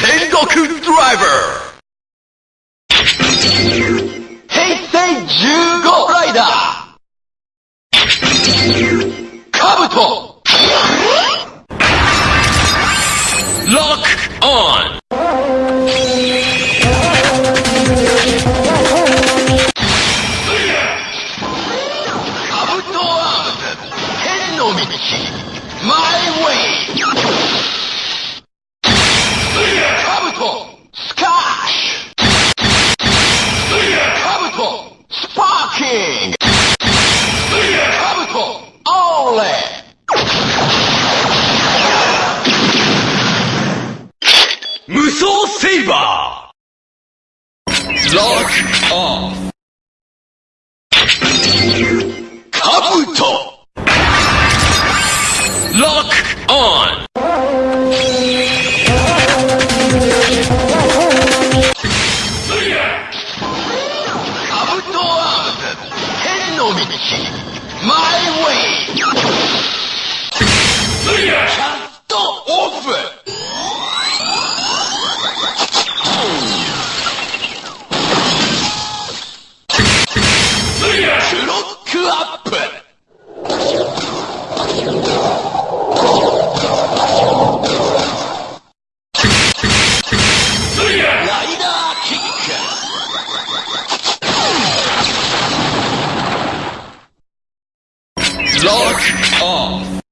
Sengoku Driver! Heisei Jugo Rider! Kabuto! Lock on! My way! ーキングカブト My way. Lock on.